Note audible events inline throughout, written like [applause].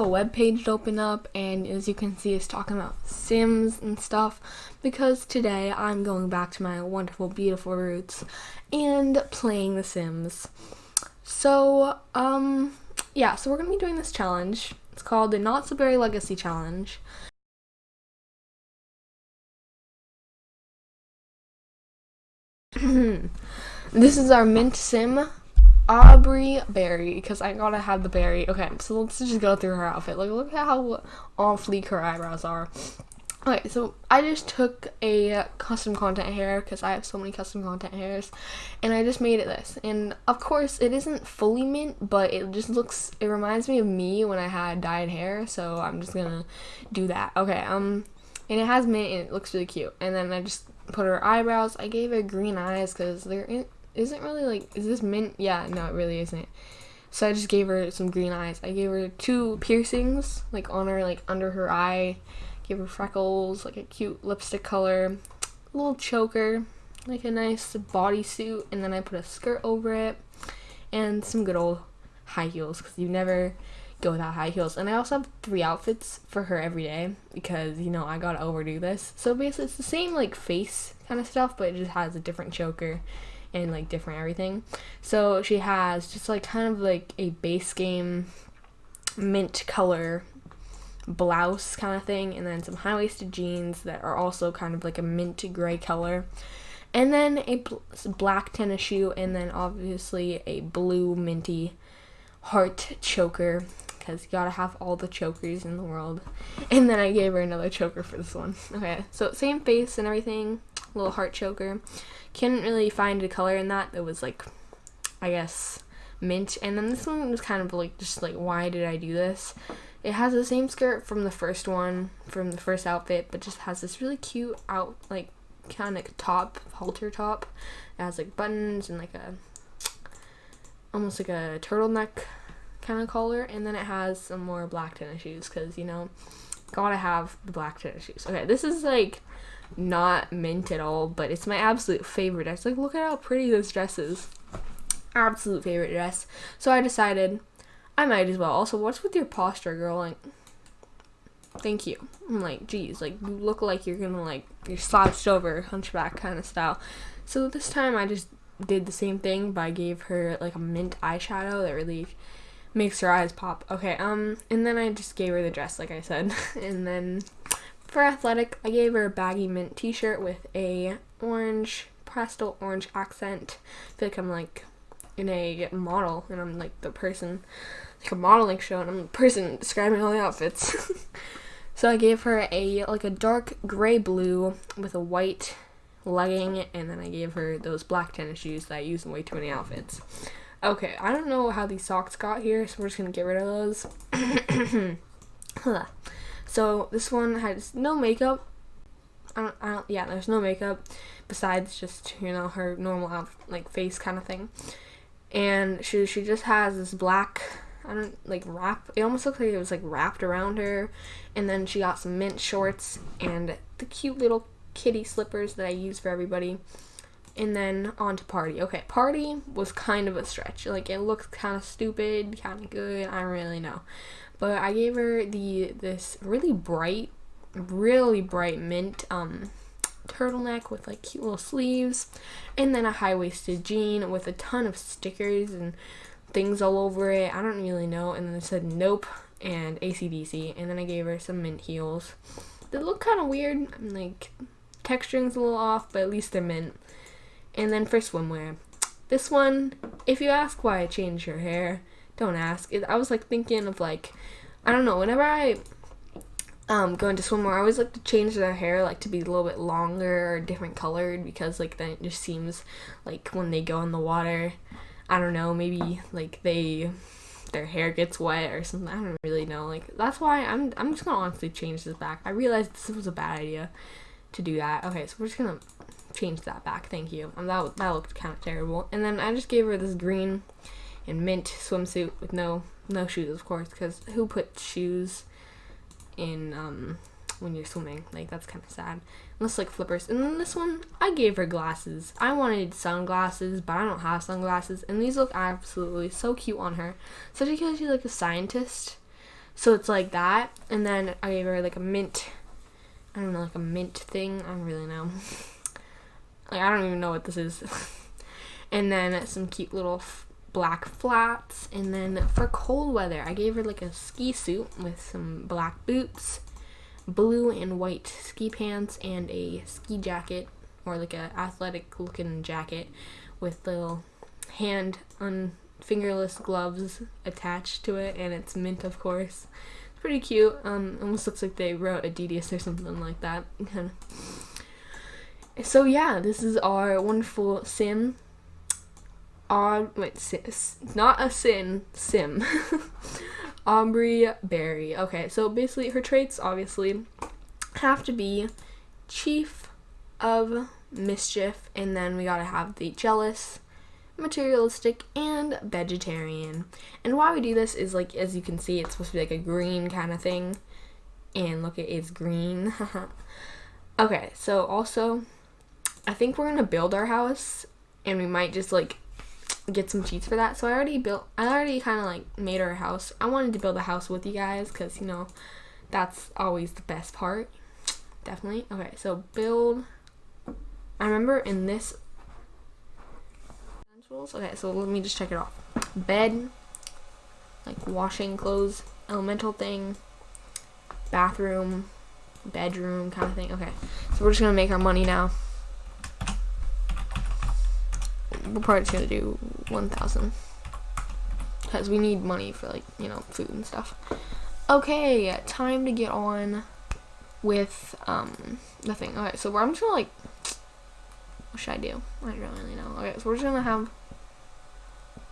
a web page to open up and as you can see it's talking about sims and stuff because today I'm going back to my wonderful beautiful roots and playing the sims. So um yeah so we're gonna be doing this challenge. It's called the not so berry legacy challenge. [clears throat] This is our mint sim Aubrey Berry, because I gotta have the berry. Okay, so let's just go through her outfit. Like, look at how on fleek her eyebrows are. Okay, so I just took a custom content hair because I have so many custom content hairs, and I just made it this. And of course, it isn't fully mint, but it just looks. It reminds me of me when I had dyed hair, so I'm just gonna do that. Okay, um, and it has mint, and it looks really cute. And then I just put her eyebrows. I gave her green eyes because they're in, isn't really like is this mint? Yeah no it really isn't. So i just gave her some green eyes. I gave her two piercings like on her like under her eye. Gave her freckles like a cute lipstick color. A little choker like a nice bodysuit. And then i put a skirt over it and some good old high heels because you never go without high heels. And i also have three outfits for her every day because you know i gotta overdo this. So basically it's the same like face kind of stuff but it just has a different choker and like different everything. So she has just like kind of like a base game mint color blouse kind of thing and then some high-waisted jeans that are also kind of like a mint gray color. And then a bl black tennis shoe and then obviously a blue minty heart choker because you gotta have all the chokers in the world. And then I gave her another choker for this one. Okay so same face and everything little heart choker couldn't really find a color in that that was like, I guess, mint. And then this one was kind of like, just like, why did I do this? It has the same skirt from the first one, from the first outfit, but just has this really cute out, like, kind of top, halter top. It has like buttons and like a, almost like a turtleneck kind of collar. And then it has some more black tennis shoes because, you know, gotta have the black tennis shoes. Okay, this is like not mint at all, but it's my absolute favorite dress. Like, look at how pretty this dress is. Absolute favorite dress. So I decided I might as well. Also, what's with your posture, girl? Like, thank you. I'm like, geez, like, you look like you're gonna, like, you're slouched over, hunchback kind of style. So this time I just did the same thing, but I gave her, like, a mint eyeshadow that really makes her eyes pop. Okay, um, and then I just gave her the dress, like I said. [laughs] and then for athletic, I gave her a baggy mint t-shirt with a orange, pastel orange accent. I feel like I'm like in a model and I'm like the person, like a modeling show and I'm the person describing all the outfits. [laughs] so I gave her a like a dark gray blue with a white legging and then I gave her those black tennis shoes that I use in way too many outfits. Okay, I don't know how these socks got here, so we're just gonna get rid of those. [coughs] [coughs] So this one has no makeup. I don't, I don't, yeah, there's no makeup besides just, you know, her normal, um, like, face kind of thing. And she, she just has this black, I don't, like, wrap. It almost looks like it was, like, wrapped around her. And then she got some mint shorts and the cute little kitty slippers that I use for everybody. And then on to party. Okay, party was kind of a stretch. Like, it looks kind of stupid, kind of good. I don't really know. But I gave her the this really bright, really bright mint um, turtleneck with like cute little sleeves, and then a high waisted jean with a ton of stickers and things all over it. I don't really know. And then it said nope and ACDC. And then I gave her some mint heels. They look kind of weird. I'm Like texturing's a little off, but at least they're mint. And then for swimwear, this one, if you ask why I changed her hair, don't ask. It, I was like thinking of like, I don't know, whenever I um, go into swimwear, I always like to change their hair like to be a little bit longer or different colored because like then it just seems like when they go in the water, I don't know, maybe like they their hair gets wet or something. I don't really know. Like that's why I'm I'm just gonna honestly change this back. I realized this was a bad idea to do that. Okay, so we're just gonna change that back. Thank you. Um, that that looked kind of terrible. And then I just gave her this green and mint swimsuit with no no shoes, of course, because who puts shoes in um when you're swimming? Like that's kind of sad. Unless like flippers. And then this one, I gave her glasses. I wanted sunglasses, but I don't have sunglasses, and these look absolutely so cute on her, especially because she's like a scientist. So it's like that, and then I gave her like a mint. I don't know, like a mint thing. I don't really know. [laughs] like I don't even know what this is. [laughs] and then some cute little black flats. And then for cold weather, I gave her like a ski suit with some black boots, blue and white ski pants, and a ski jacket or like a athletic looking jacket with little hand on fingerless gloves attached to it, and it's mint, of course. It's pretty cute. Um, almost looks like they wrote Adidas or something like that. [laughs] so yeah, this is our wonderful sim. Odd, wait, sis, not a sin, sim. [laughs] Aubrey Berry. Okay, so basically her traits obviously have to be chief of mischief, and then we gotta have the jealous, materialistic, and vegetarian. And why we do this is like, as you can see, it's supposed to be like a green kind of thing. And look, it is green. [laughs] okay, so also, I think we're gonna build our house, and we might just like get some cheats for that. So I already built, I already kind of like made our house. I wanted to build a house with you guys because you know that's always the best part. Definitely. Okay, so build. I remember in this Okay, so let me just check it off. Bed, like washing clothes, elemental thing, bathroom, bedroom kind of thing. Okay, so we're just gonna make our money now. We're probably just gonna do 1,000 because we need money for like you know food and stuff. Okay, time to get on with um the thing. Okay, so I'm just gonna like [tsk] what should I do? I don't really know. Okay, so we're just gonna have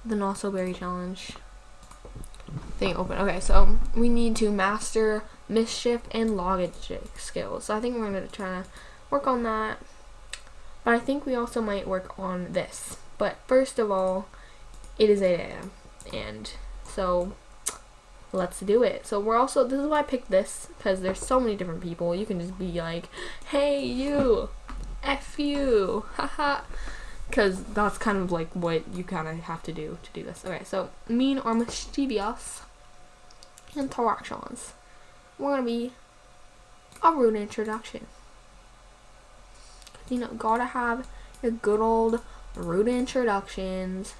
the Not So Berry Challenge thing open. Okay, so we need to master mischief and logic skills. So I think we're gonna try to work on that. But I think we also might work on this. But first of all, it is 8 a.m. And so let's do it. So we're also, this is why I picked this, because there's so many different people. You can just be like, hey, you, F you, haha because that's kind of like what you kind of have to do to do this. Okay, so mean or mischievous interactions. We're gonna be a rude introduction. You know, gotta have your good old rude introductions.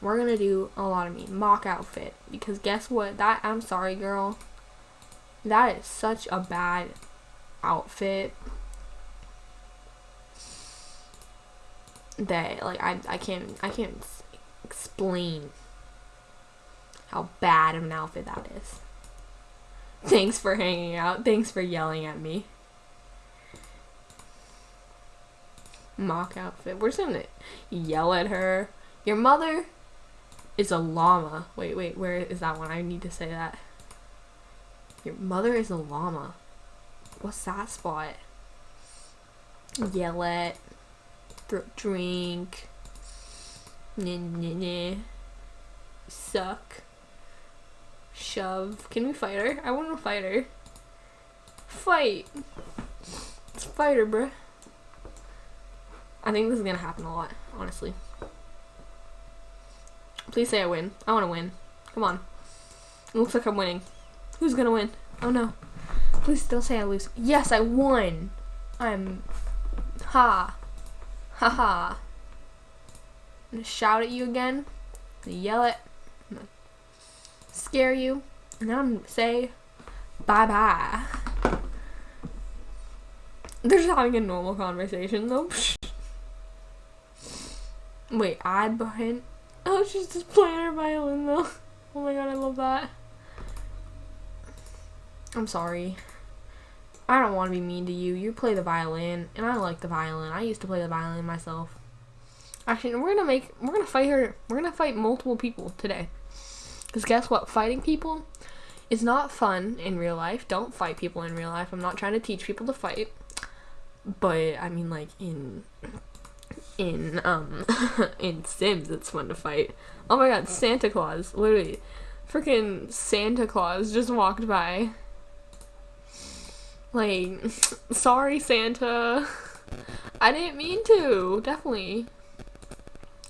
We're gonna do a lot of me mock outfit because guess what? That I'm sorry, girl. That is such a bad outfit. that like I I can't I can't explain how bad of an outfit that is. Thanks for hanging out. Thanks for yelling at me. Mock outfit. We're just gonna yell at her. Your mother is a llama. Wait, wait, where is that one? I need to say that. Your mother is a llama. What's that spot? Yell at drink. Nah, nah, nah. Suck. Shove. Can we fight her? I want to fight her. Fight. Let's fight her, bruh. I think this is gonna happen a lot, honestly. Please say I win. I want to win. Come on. It looks like I'm winning. Who's gonna win? Oh no. Please don't say I lose. Yes, I won. I'm. Ha. Ha I'm gonna shout at you again. yell it. scare you. And then I'm gonna say bye bye. They're just having a normal conversation though. Wait, I behind. Oh, she's just playing her violin though. [laughs] Oh my god, I love that. I'm sorry. I don't want to be mean to you. You play the violin, and I like the violin. I used to play the violin myself. Actually, we're gonna make we're gonna fight her. We're gonna fight multiple people today. Cause guess what? Fighting people is not fun in real life. Don't fight people in real life. I'm not trying to teach people to fight, but I mean like in in um [laughs] in Sims, it's fun to fight. Oh my God, Santa Claus! Literally, freaking Santa Claus just walked by. Like, [laughs] sorry, Santa. [laughs] I didn't mean to. Definitely.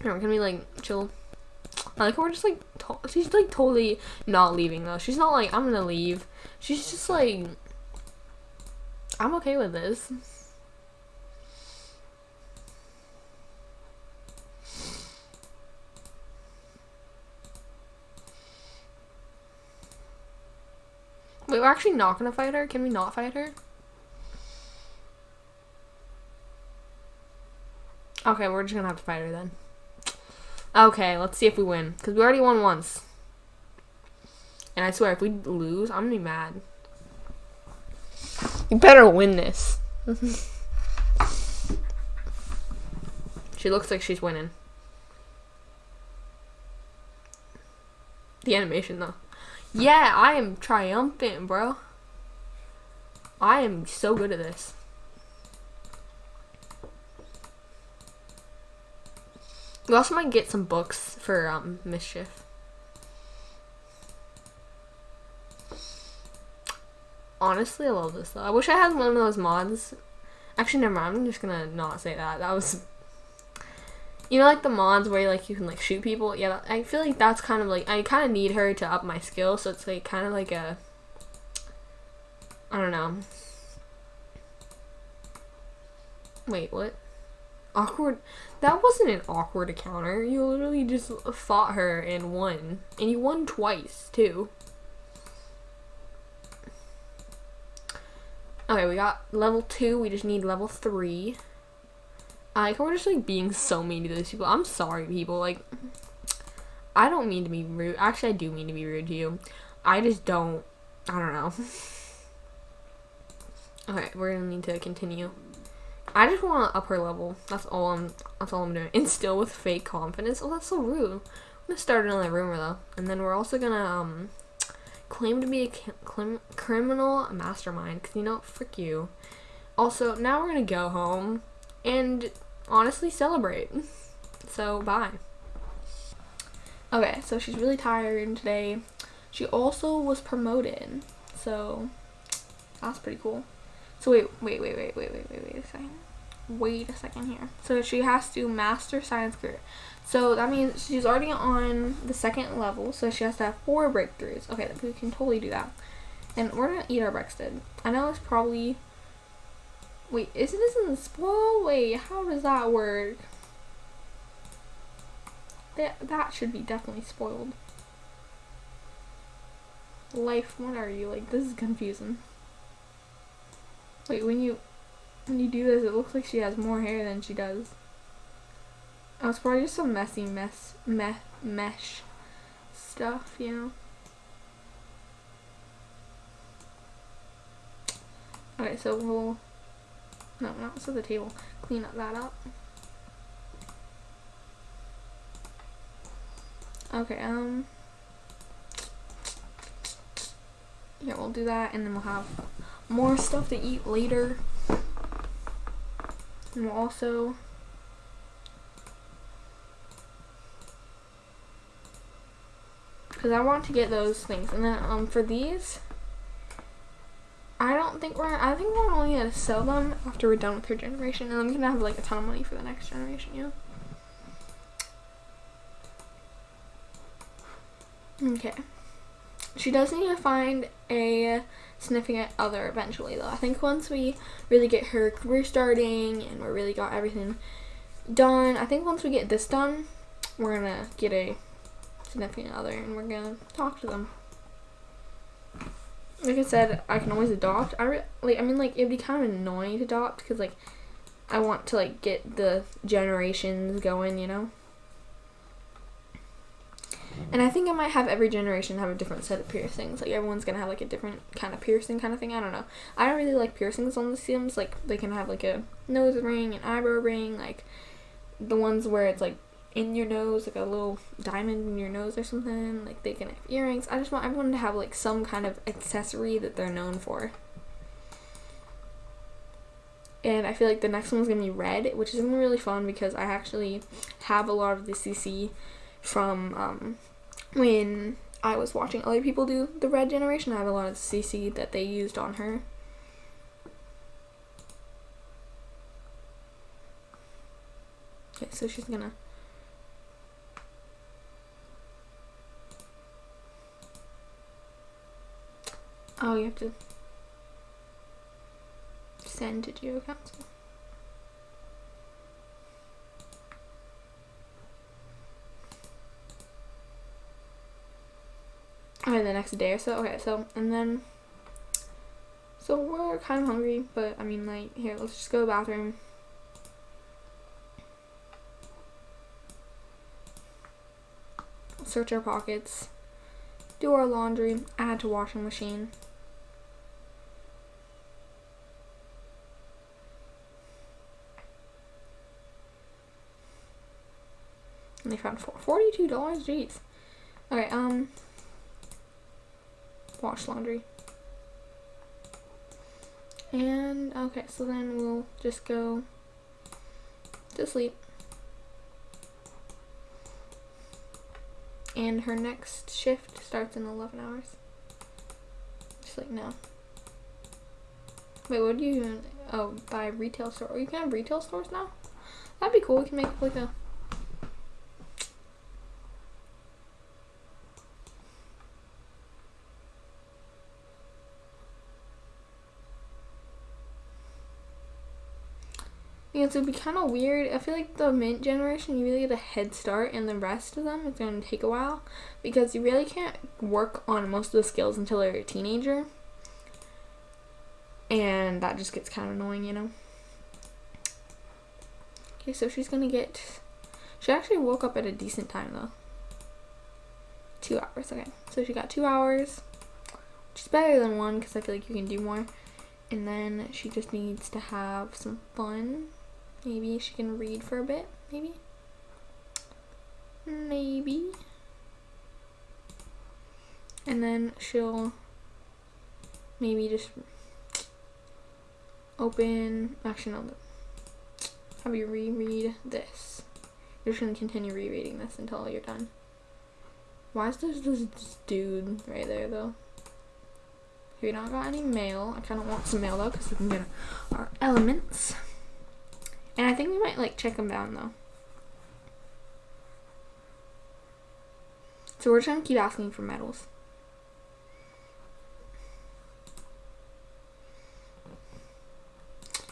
Here, we're gonna be like chill. I like we're just like to- she's like totally not leaving though. She's not like I'm gonna leave. She's just like I'm okay with this. Wait, we're actually not gonna fight her? Can we not fight her? Okay, we're just gonna have to fight her then. Okay, let's see if we win. Because we already won once. And I swear, if we lose, I'm gonna be mad. You better win this. [laughs] she looks like she's winning. The animation, though. Yeah, I am triumphant, bro. I am so good at this. We also might get some books for um, Mischief. Honestly, I love this though. I wish I had one of those mods. Actually, never mind. I'm just gonna not say that. That was, you know, like the mods where like you can like shoot people. Yeah, I feel like that's kind of like I kind of need her to up my skill. So it's like kind of like a, I don't know. Wait, what? Awkward. That wasn't an awkward encounter. You literally just fought her and won. And you won twice, too. Okay, we got level 2. We just need level 3. Like, we're just, like, being so mean to those people. I'm sorry, people. Like, I don't mean to be rude. Actually, I do mean to be rude to you. I just don't. I don't know. okay, we're gonna need to continue. I just want to up her level. That's all I'm. That's all I'm doing. And still with fake confidence. Oh, that's so rude. I'm gonna start another rumor though, and then we're also gonna um claim to be a cl- criminal mastermind. Cause you know, frick you. Also, now we're gonna go home and honestly celebrate. So bye. Okay, so she's really tired today. She also was promoted, so that's pretty cool. So wait, wait, wait, wait, wait, wait, wait, wait a second. Wait a second here. So she has to master science career. So that means she's already on the second level, so she has to have four breakthroughs. Okay, we can totally do that. And we're gonna eat our breakfast. I know it's probably Wait, isn't this in the spoil? Wait, how does that work? That that should be definitely spoiled. Life, what are you? Like this is confusing. Wait, when you when you do this, it looks like she has more hair than she does. Oh, it's probably just some messy mess, me mesh stuff, you know. Alright, so we'll no, not so the table. Clean up that up. Okay, um. Yeah, we'll do that, and then we'll have more stuff to eat later. And we'll also because I want to get those things. And then um for these, I don't think we're. I think we're only gonna sell them after we're done with her generation, and I'm gonna have like a ton of money for the next generation. Know. Okay. She does need to find a significant other eventually, though. I think once we really get her career starting and we really got everything done, I think once we get this done, we're gonna get a significant other and we're gonna talk to them. Like I said, I can always adopt. I re- like. I mean, like it'd be kind of annoying to adopt because like I want to like get the generations going, you know. And I think I might have every generation have a different set of piercings. Like everyone's gonna have like a different kind of piercing kind of thing. I don't know. I don't really like piercings on the Sims. Like they can have like a nose ring, an eyebrow ring, like the ones where it's like in your nose, like a little diamond in your nose or something. Like they can have earrings. I just want everyone to have like some kind of accessory that they're known for. And I feel like the next one's gonna be red, which is gonna be really fun because I actually have a lot of the CC from um, when I was watching other people do the red generation. I have a lot of CC that they used on her. Okay, so she's gonna Oh, you have to send it to your Council. Okay, the next day or so. Okay, so, and then, so we're kind of hungry, but I mean, like, here, let's just go to the bathroom. Search our pockets, do our laundry, add to washing machine. And they found $42, jeez. Okay, um, wash laundry. And, okay, so then we'll just go to sleep. And her next shift starts in 11 hours. Just like now. Wait, what do you, oh, buy retail store. You can have retail stores now? That'd be cool. We can make like a Yeah, it's gonna be kind of weird. I feel like the mint generation, you really get a head start, and the rest of them, it's gonna take a while because you really can't work on most of the skills until you're a teenager, and that just gets kind of annoying, you know. Okay, so she's gonna get. She actually woke up at a decent time though. Two hours, okay. So she got two hours, which is better than one because I feel like you can do more. And then she just needs to have some fun Maybe she can read for a bit, maybe? Maybe. And then she'll maybe just open, actually no, have you reread this. You're just gonna continue rereading this until you're done. Why is there this dude right there though? We don't got any mail. I kind of want some mail though because we can get our elements. And I think we might like check them down though. So we're just gonna keep asking for medals.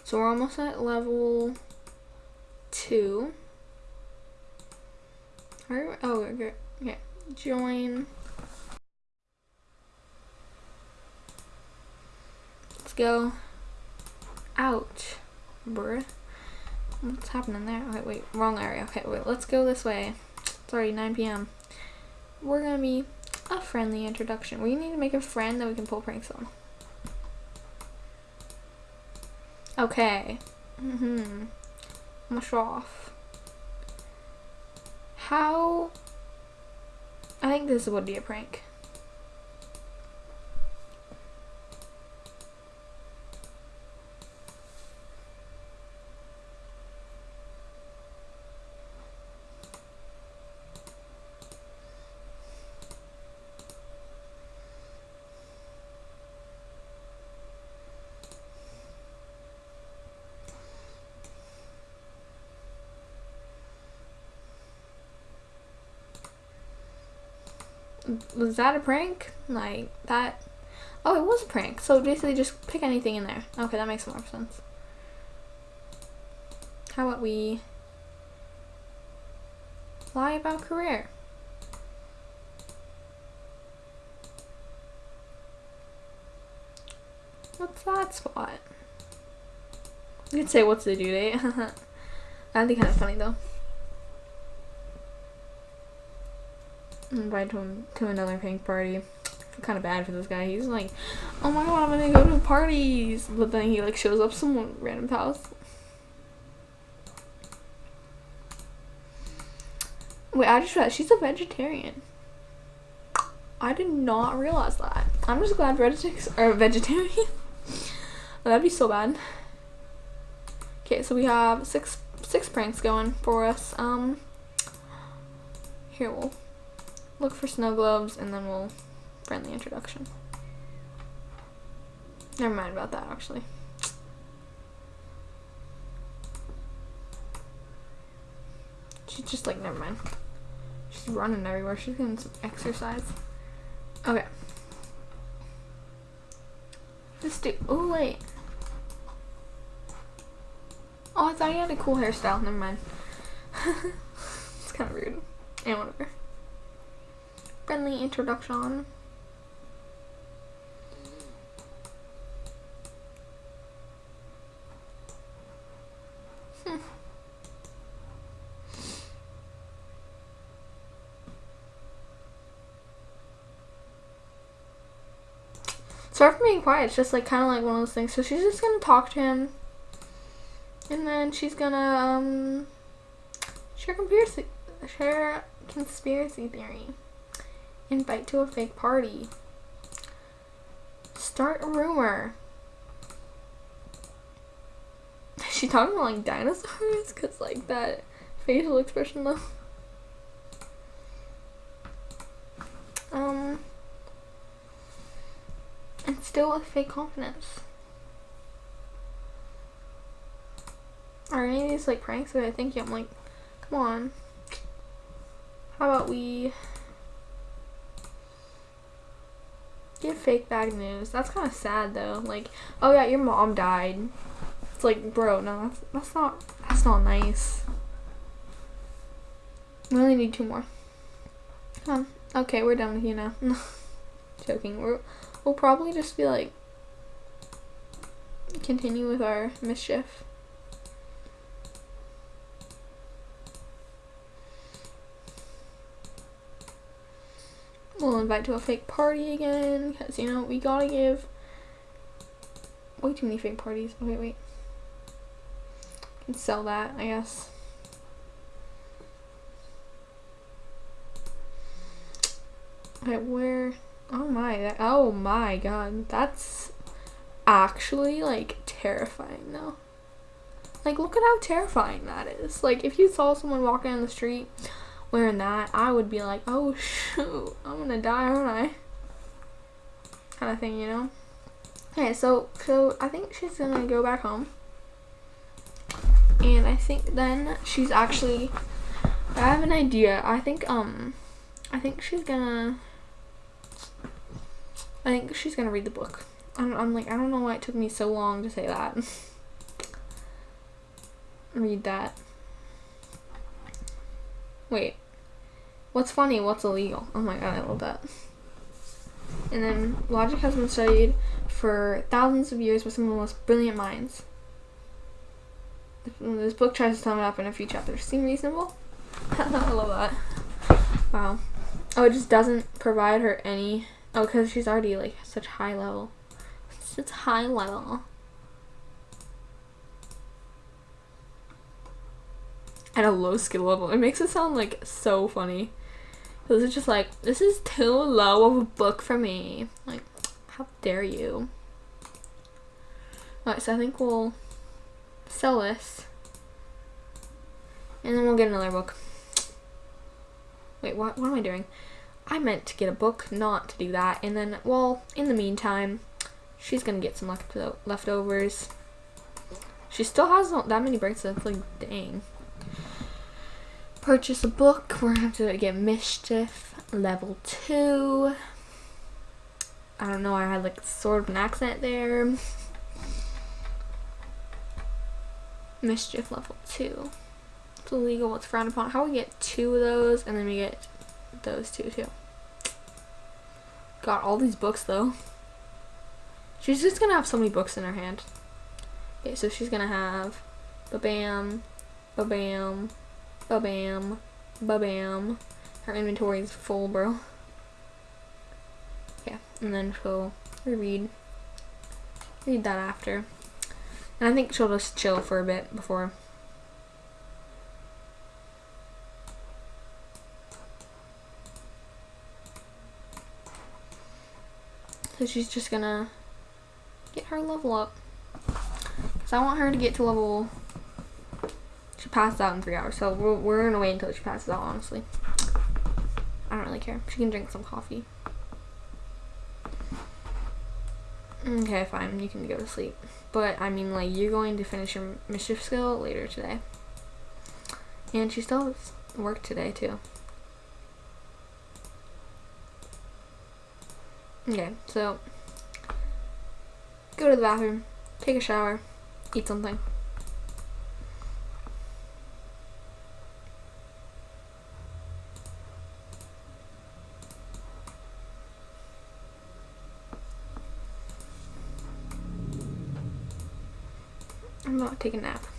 So we're almost at level two. Are, oh, good. Okay, join. Let's go. Ouch, bruh. What's happening there? Okay, wait, wrong area. Okay, wait, let's go this way. It's already 9 p.m. We're gonna be a friendly introduction. We need to make a friend that we can pull pranks on. Okay. Mm-hmm. Show off. How... I think this would be a prank. Was that a prank? Like that? Oh, it was a prank. So basically, just pick anything in there. Okay, that makes more sense. How about we lie about career? What's that spot? You could say what's the due date. [laughs] [laughs] That'd be kind of funny though. Invite him to another pink party. Kind of bad for this guy. He's like, oh my god, I'm gonna go to parties. But then he like shows up some random house. Wait, I just realized she's a vegetarian. I did not realize that. I'm just glad Reditics are vegetarian. [laughs] That'd be so bad. Okay, so we have six six pranks going for us. Um, here we'll look for snow globes, and then we'll friendly introduction. Never mind about that, actually. She's just like, never mind. She's running everywhere. She's getting some exercise. Okay. This dude. Oh, wait. Oh, I thought he had a cool hairstyle. Never mind. [laughs] it's kind of rude. And whatever. Friendly introduction. [laughs] Sorry for being quiet. It's just like kind of like one of those things. So she's just gonna talk to him, and then she's gonna um share conspiracy share conspiracy theory, invite to a fake party, start a rumor. Is [laughs] she talking about like dinosaurs? Cause like that facial expression though. Um and still with fake confidence. Are any of these like pranks that I think I'm like, come on. How about we give fake bad news? That's kind of sad though. Like, oh yeah, your mom died. It's like, bro, no, that's, that's not that's not nice. We only need two more. Um, okay, we're done with you now. [laughs] Joking. We're we'll probably just be like continue with our mischief. We'll invite to a fake party again because you know we gotta give way too many fake parties. Oh, wait, wait. Can sell that, I guess. Okay, where? Oh my, that, oh my god, that's actually like terrifying though. Like, look at how terrifying that is. Like, if you saw someone walking on the street wearing that, I would be like, oh shoot, I'm gonna die, aren't I? Kind of thing, you know? Okay, so, so I think she's gonna go back home. And I think then she's actually, I have an idea. I think, um, I think she's gonna I think she's gonna read the book. I'm, I'm like, I don't know why it took me so long to say that. [laughs] read that. Wait. What's funny? What's illegal? Oh my god, I love that. And then, logic has been studied for thousands of years by some of the most brilliant minds. This book tries to sum it up in a few chapters. Seem reasonable? [laughs] I love that. Wow. Oh, it just doesn't provide her any Oh, because she's already like such high level. It's high level. At a low skill level. It makes it sound like so funny. Because it's just like, this is too low of a book for me. Like, how dare you? Alright, so I think we'll sell this. And then we'll get another book. Wait, what, what am I doing? I meant to get a book, not to do that. And then, well, in the meantime, she's gonna get some left leftovers. She still has that many breaks bracelets. Like, dang. Purchase a book. We're gonna have to get Mischief level 2. I don't know, I had like sort of an accent there. Mischief level 2. It's illegal, what's frowned upon. How we get two of those, and then we get those two too. Got all these books though. She's just gonna have so many books in her hand. Okay, so she's gonna have ba-bam, ba-bam, ba-bam, ba-bam. Her inventory is full, bro. Yeah, and then she'll reread, read that after. And I think she'll just chill for a bit before So she's just gonna get her level up. Because I want her to get to level... She passed out in three hours, so we're, we're gonna wait until she passes out, honestly. I don't really care. She can drink some coffee. Okay, fine. You can go to sleep. But, I mean, like, you're going to finish your mischief skill later today. And she still has work today, too. Okay, so go to the bathroom, take a shower, eat something. Taking a nap.